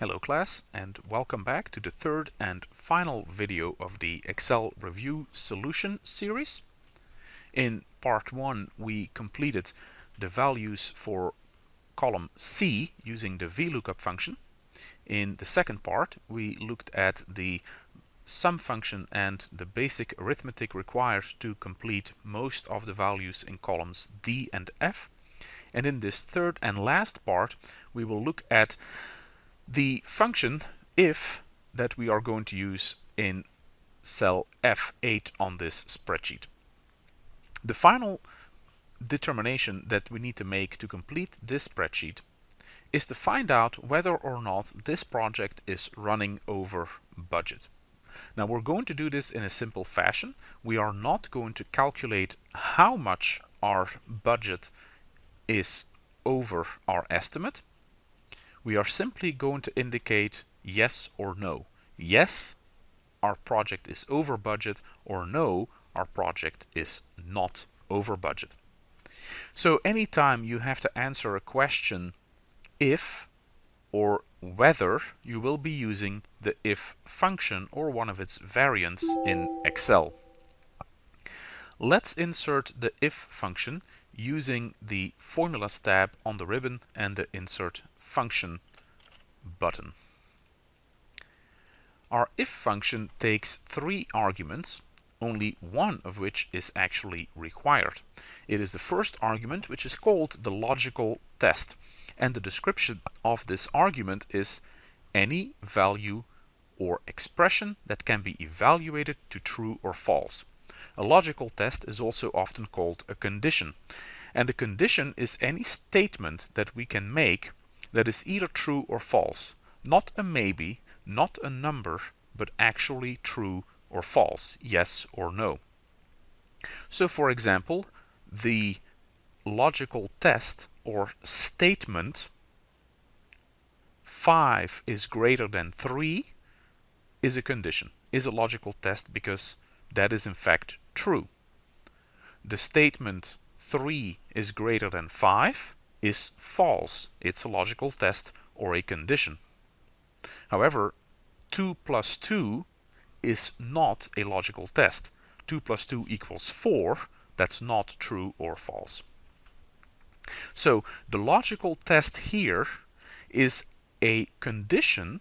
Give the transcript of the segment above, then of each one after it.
Hello class and welcome back to the third and final video of the Excel Review Solution series. In part 1 we completed the values for column C using the VLOOKUP function. In the second part we looked at the sum function and the basic arithmetic required to complete most of the values in columns D and F. And in this third and last part we will look at the function if that we are going to use in cell F8 on this spreadsheet. The final determination that we need to make to complete this spreadsheet is to find out whether or not this project is running over budget. Now we're going to do this in a simple fashion. We are not going to calculate how much our budget is over our estimate we are simply going to indicate yes or no. Yes, our project is over budget or no, our project is not over budget. So anytime you have to answer a question if or whether you will be using the if function or one of its variants in Excel. Let's insert the if function using the formulas tab on the ribbon and the insert function button. Our if function takes three arguments, only one of which is actually required. It is the first argument which is called the logical test and the description of this argument is any value or expression that can be evaluated to true or false. A logical test is also often called a condition and a condition is any statement that we can make that is either true or false. Not a maybe, not a number, but actually true or false, yes or no. So for example, the logical test or statement 5 is greater than 3 is a condition, is a logical test because that is in fact true. The statement 3 is greater than 5 is false. It's a logical test or a condition. However, 2 plus 2 is not a logical test. 2 plus 2 equals 4. That's not true or false. So the logical test here is a condition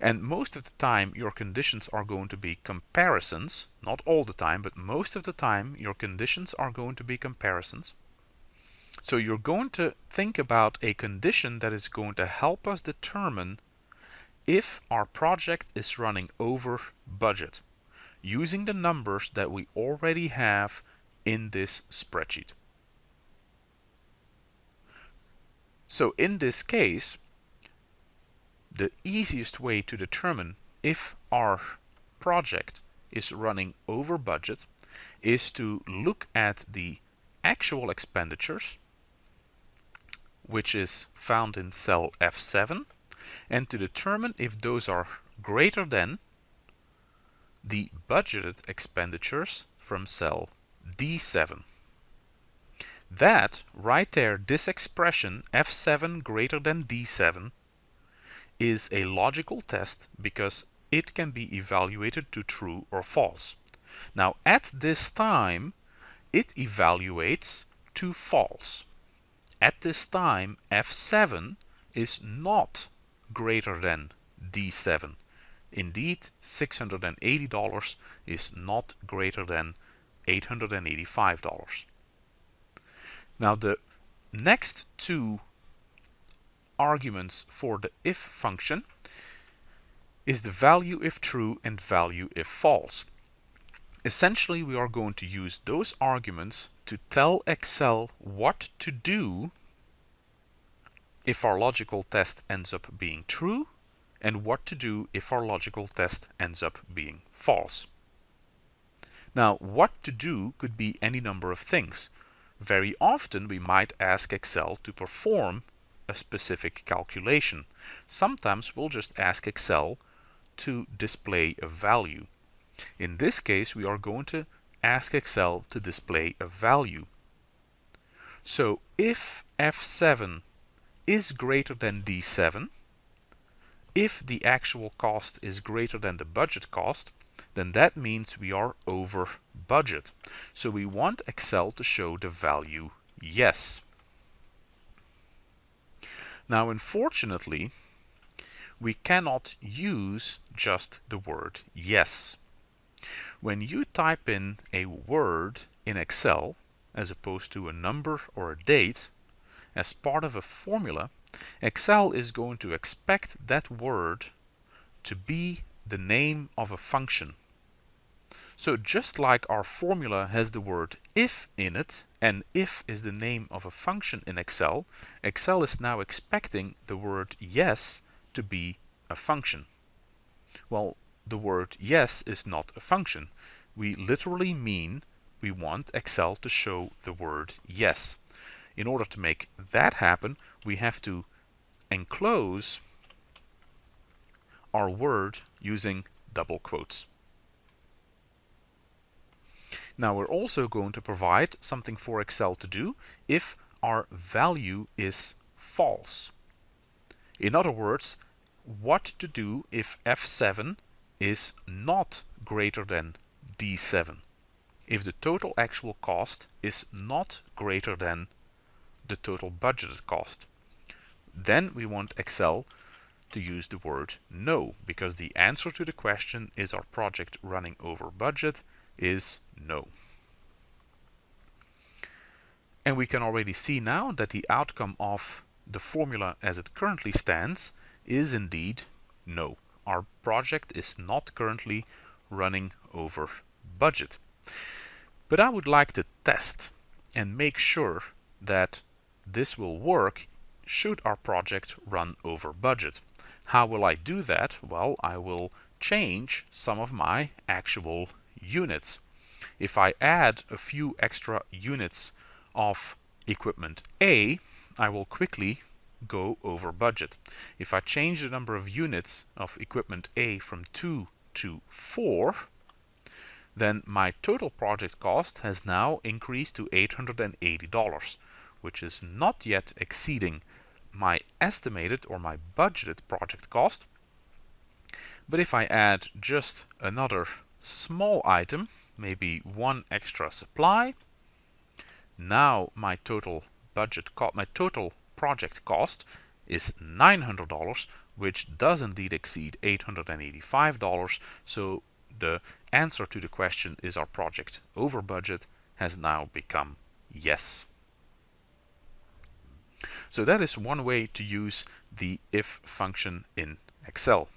and most of the time your conditions are going to be comparisons. Not all the time, but most of the time your conditions are going to be comparisons. So you're going to think about a condition that is going to help us determine if our project is running over budget using the numbers that we already have in this spreadsheet. So in this case, the easiest way to determine if our project is running over budget is to look at the actual expenditures which is found in cell F7 and to determine if those are greater than the budgeted expenditures from cell D7. That right there, this expression F7 greater than D7 is a logical test because it can be evaluated to true or false. Now at this time it evaluates to false. At this time, F7 is not greater than D7. Indeed, $680 is not greater than $885. Now the next two arguments for the if function is the value if true and value if false. Essentially, we are going to use those arguments to tell Excel what to do if our logical test ends up being true and what to do if our logical test ends up being false. Now, what to do could be any number of things. Very often we might ask Excel to perform a specific calculation. Sometimes we'll just ask Excel to display a value. In this case, we are going to ask Excel to display a value. So if F7 is greater than D7, if the actual cost is greater than the budget cost, then that means we are over budget. So we want Excel to show the value yes. Now unfortunately, we cannot use just the word yes. When you type in a word in Excel, as opposed to a number or a date, as part of a formula, Excel is going to expect that word to be the name of a function. So just like our formula has the word if in it, and if is the name of a function in Excel, Excel is now expecting the word yes to be a function. Well, the word yes is not a function. We literally mean we want Excel to show the word yes. In order to make that happen, we have to enclose our word using double quotes. Now we're also going to provide something for Excel to do if our value is false. In other words, what to do if F7 is not greater than D7. If the total actual cost is not greater than the total budgeted cost. Then we want Excel to use the word no, because the answer to the question is our project running over budget is no. And we can already see now that the outcome of the formula as it currently stands is indeed no. Our project is not currently running over budget. But I would like to test and make sure that this will work should our project run over budget. How will I do that? Well, I will change some of my actual units. If I add a few extra units of equipment A, I will quickly go over budget. If I change the number of units of equipment A from 2 to 4, then my total project cost has now increased to $880 which is not yet exceeding my estimated or my budgeted project cost. But if I add just another small item, maybe one extra supply, now my total budget cost, my total project cost is $900, which does indeed exceed $885. So the answer to the question is our project over budget has now become yes. So that is one way to use the if function in Excel.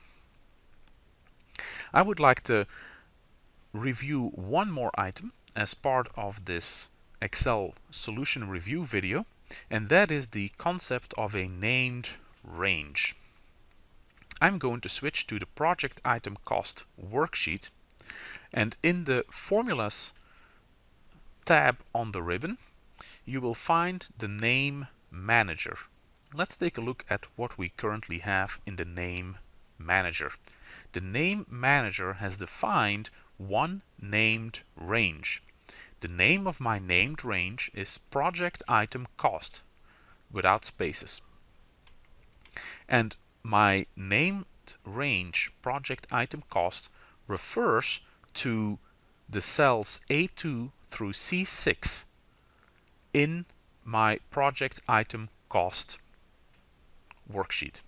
I would like to review one more item as part of this Excel solution review video and that is the concept of a named range. I'm going to switch to the project item cost worksheet and in the formulas tab on the ribbon you will find the name manager. Let's take a look at what we currently have in the name manager. The name manager has defined one named range. The name of my named range is project item cost without spaces. And my named range project item cost refers to the cells A2 through C6 in my project item cost worksheet.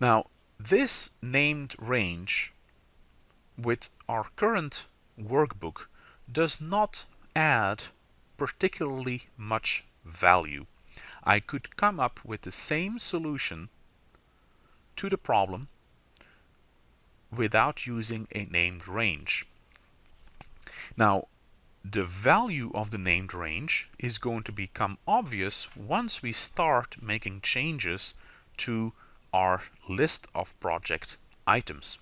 Now this named range with our current workbook does not add particularly much value. I could come up with the same solution to the problem without using a named range. Now the value of the named range is going to become obvious once we start making changes to our list of project items.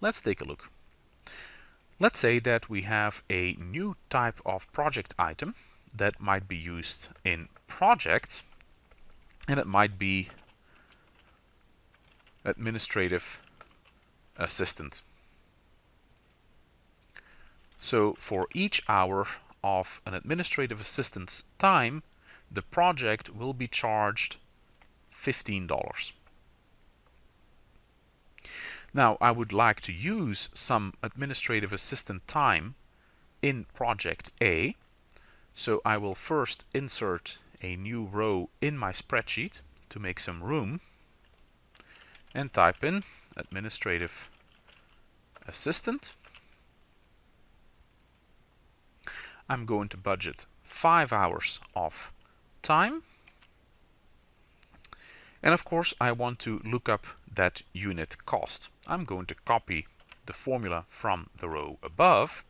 Let's take a look. Let's say that we have a new type of project item that might be used in projects and it might be administrative assistant. So for each hour of an administrative assistant's time, the project will be charged $15. Now I would like to use some administrative assistant time in project A. So I will first insert a new row in my spreadsheet to make some room and type in administrative assistant. I'm going to budget five hours of time. And of course I want to look up that unit cost. I'm going to copy the formula from the row above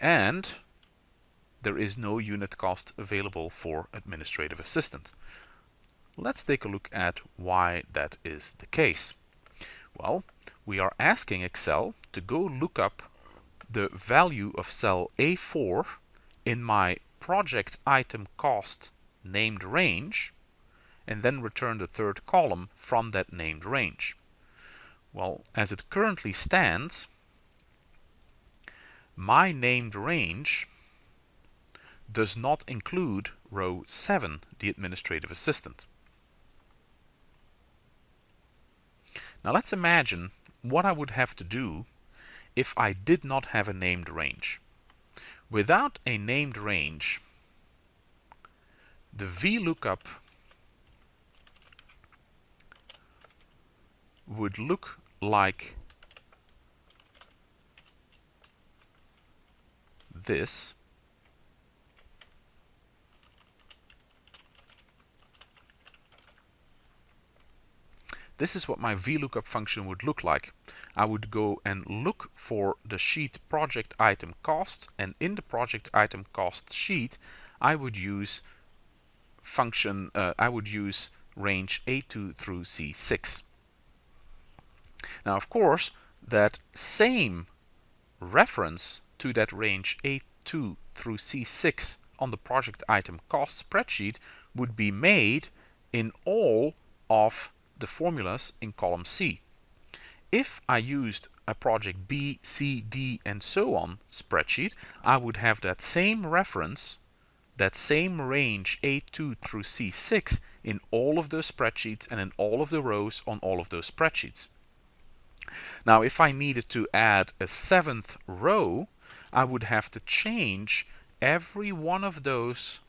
and there is no unit cost available for administrative assistant. Let's take a look at why that is the case. Well, we are asking Excel to go look up the value of cell A4 in my project item cost named range and then return the third column from that named range. Well, as it currently stands, my named range does not include row 7, the administrative assistant. Now let's imagine what I would have to do if I did not have a named range. Without a named range, the VLOOKUP would look like this This is what my VLOOKUP function would look like. I would go and look for the sheet project item cost and in the project item cost sheet I would use function uh, I would use range A2 through C6. Now of course that same reference to that range A2 through C6 on the project item cost spreadsheet would be made in all of the formulas in column C. If I used a project B, C, D and so on spreadsheet, I would have that same reference, that same range A2 through C6 in all of those spreadsheets and in all of the rows on all of those spreadsheets. Now if I needed to add a seventh row, I would have to change every one of those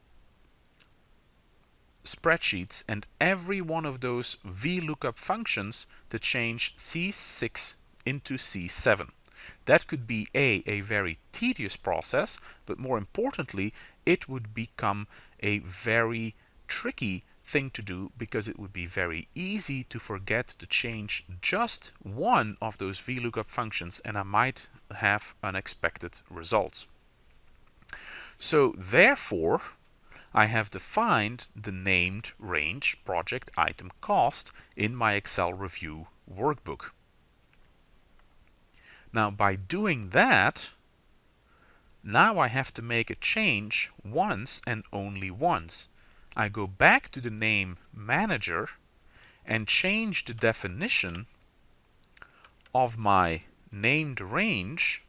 spreadsheets and every one of those VLOOKUP functions to change C6 into C7. That could be A, a very tedious process, but more importantly, it would become a very tricky thing to do because it would be very easy to forget to change just one of those VLOOKUP functions and I might have unexpected results. So therefore, I have defined the named range project item cost in my Excel review workbook. Now by doing that, now I have to make a change once and only once. I go back to the name manager and change the definition of my named range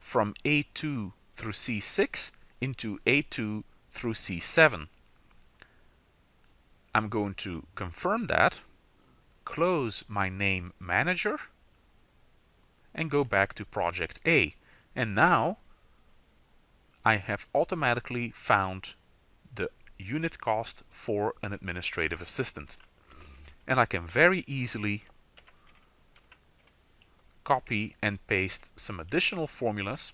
from A2 through C6 into A2 through C7. I'm going to confirm that, close my name manager, and go back to project A. And now I have automatically found unit cost for an administrative assistant. And I can very easily copy and paste some additional formulas.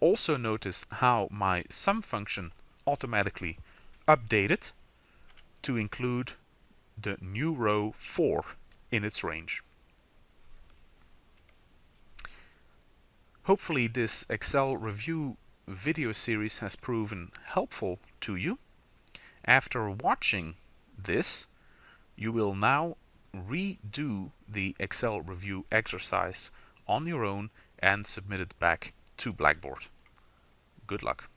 Also notice how my sum function automatically updated to include the new row 4 in its range. Hopefully this Excel review video series has proven helpful to you. After watching this, you will now redo the Excel review exercise on your own and submit it back to Blackboard. Good luck.